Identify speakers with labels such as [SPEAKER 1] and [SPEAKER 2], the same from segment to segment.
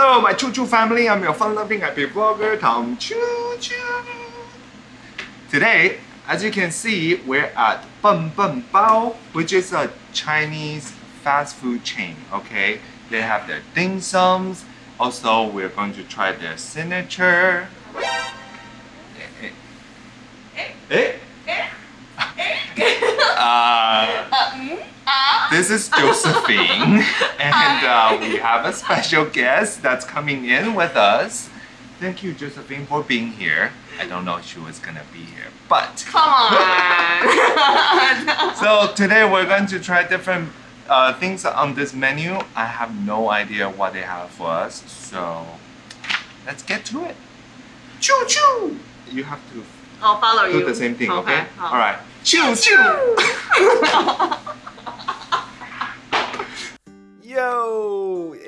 [SPEAKER 1] Hello, my Choo Choo family. I'm your fun-loving happy vlogger, Tom Choo Choo. Today, as you can see, we're at Bun Bun Bao, which is a Chinese fast food chain. Okay, they have their dim sums. Also, we're going to try their signature. Eh? Uh, this is Josephine, and uh, we have a special guest that's coming in with us. Thank you, Josephine, for being here. I don't know if she was gonna be here, but
[SPEAKER 2] Come on.
[SPEAKER 1] so today we're going to try different uh, things on this menu. I have no idea what they have for us, so let's get to it. Choo choo! You have to
[SPEAKER 2] I'll follow you.
[SPEAKER 1] do the same thing, okay? All right. Choo choo!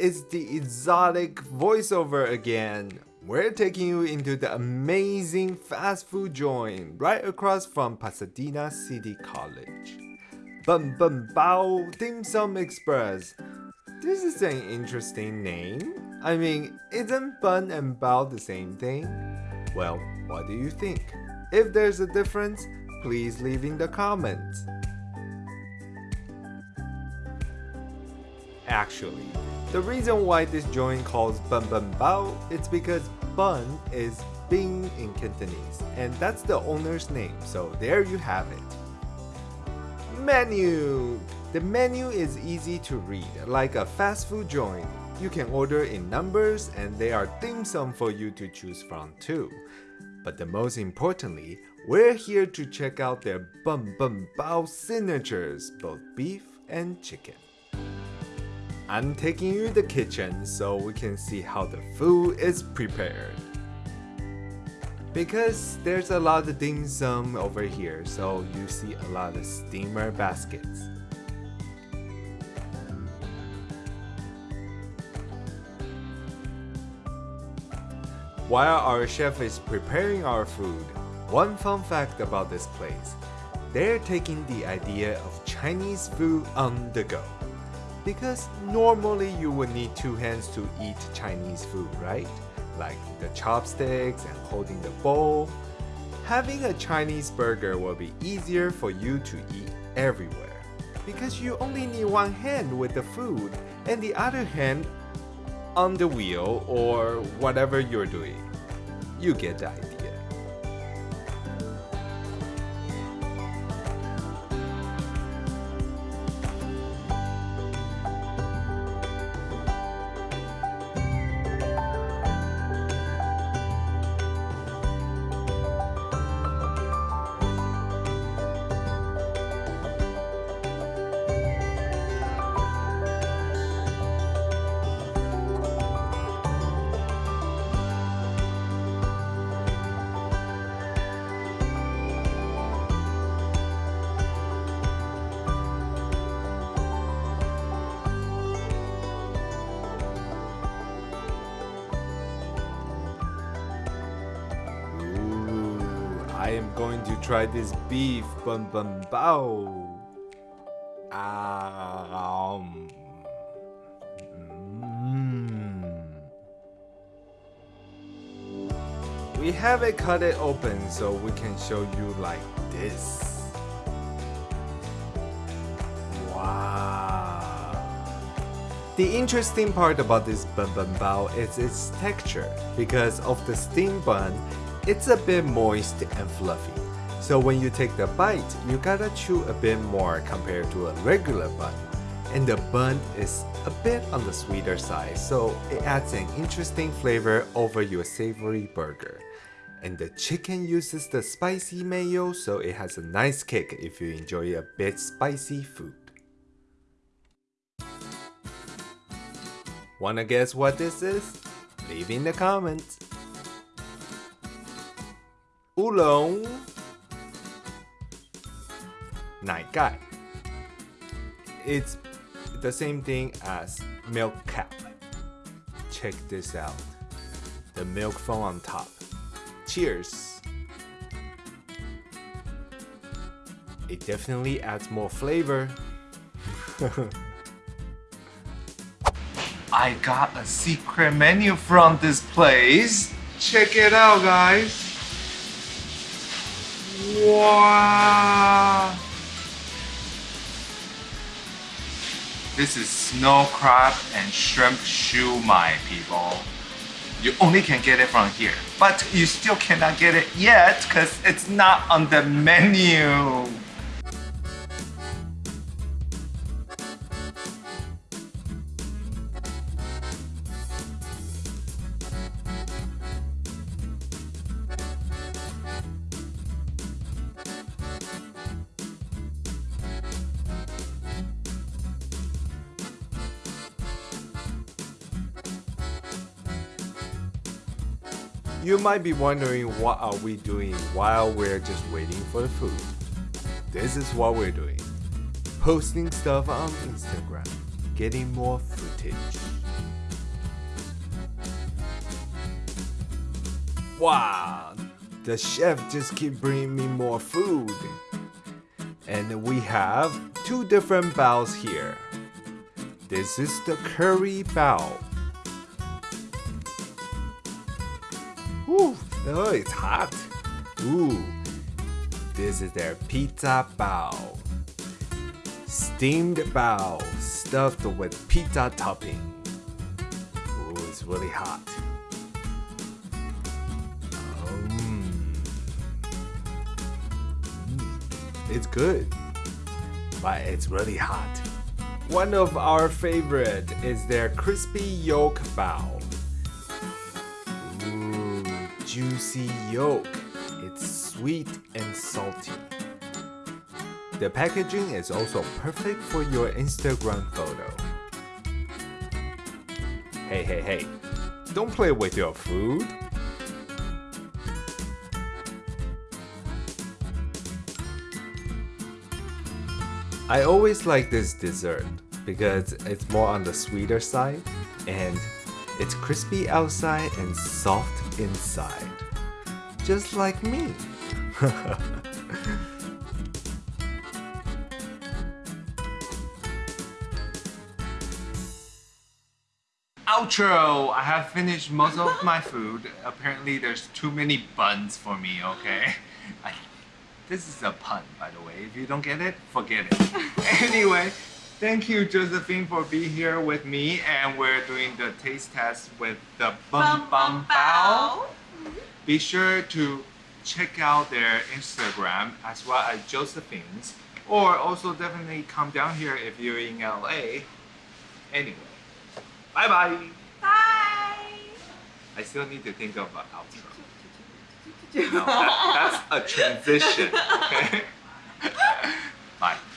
[SPEAKER 1] it's the exotic voiceover again. We're taking you into the amazing fast food joint right across from Pasadena City College. Bun Bun Bao Dim Sum Express. This is an interesting name. I mean, isn't bun and bao the same thing? Well, what do you think? If there's a difference, please leave in the comments. Actually, the reason why this joint calls Bun Bun Bao is because Bun is Bing in Cantonese, and that's the owner's name, so there you have it. Menu! The menu is easy to read, like a fast food joint. You can order in numbers and there are dim sum for you to choose from too. But the most importantly, we're here to check out their Bun Bun Bao signatures, both beef and chicken. I'm taking you to the kitchen so we can see how the food is prepared. Because there's a lot of dim sum over here, so you see a lot of steamer baskets. While our chef is preparing our food, one fun fact about this place, they're taking the idea of Chinese food on the go. Because normally you would need two hands to eat Chinese food, right? Like the chopsticks and holding the bowl. Having a Chinese burger will be easier for you to eat everywhere. Because you only need one hand with the food and the other hand on the wheel or whatever you're doing. You get the idea. I am going to try this beef bun bun bao. Um, mm. We have it cut it open so we can show you like this. Wow. The interesting part about this bun bun bao is its texture. Because of the steam bun, it's a bit moist and fluffy. So when you take the bite, you gotta chew a bit more compared to a regular bun. And the bun is a bit on the sweeter side, so it adds an interesting flavor over your savory burger. And the chicken uses the spicy mayo, so it has a nice kick if you enjoy a bit spicy food. Wanna guess what this is? Leave in the comments. Oolong 奶盖 It's the same thing as milk cap. Check this out. The milk foam on top. Cheers! It definitely adds more flavor. I got a secret menu from this place. Check it out, guys. This is snow crab and shrimp shumai, people. You only can get it from here, but you still cannot get it yet because it's not on the menu. You might be wondering what are we doing while we're just waiting for the food. This is what we're doing. Posting stuff on Instagram, getting more footage. Wow, the chef just keep bringing me more food. And we have two different baos here. This is the curry bao. Oh, it's hot. Ooh, this is their pizza bao. Steamed bao stuffed with pizza topping. Ooh, it's really hot. Mm, it's good, but it's really hot. One of our favorite is their crispy yolk bao. Juicy yolk. It's sweet and salty. The packaging is also perfect for your Instagram photo. Hey, hey, hey, don't play with your food. I always like this dessert because it's more on the sweeter side and it's crispy outside and soft inside. Just like me. Outro! I have finished most of my food. Apparently there's too many buns for me, okay? I, this is a pun, by the way. If you don't get it, forget it. anyway, thank you, Josephine, for being here with me. And we're doing the taste test with the Bun Bun Bao. Mm-hmm. Be sure to check out their Instagram as well as Josephine's. Or also definitely come down here if you're in LA. Anyway, bye bye.
[SPEAKER 2] Bye.
[SPEAKER 1] I still need to think of an outro. No, that, that's a transition. Okay?